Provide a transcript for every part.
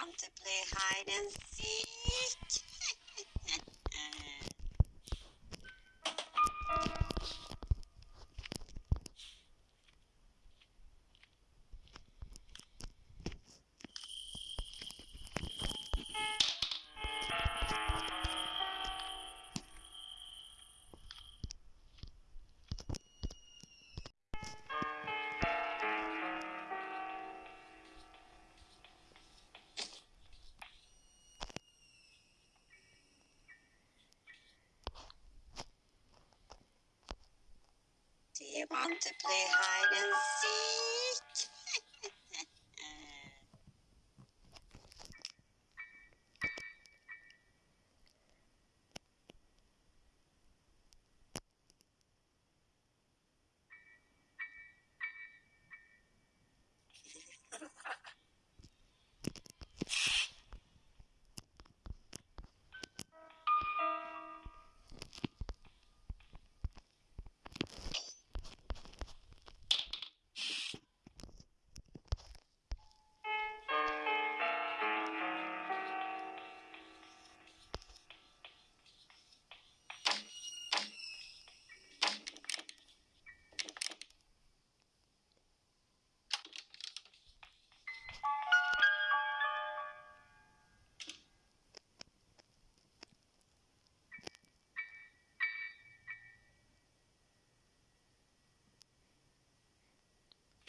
want to play hide and seek? To play hide and seek?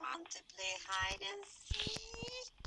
want to play hide and seek?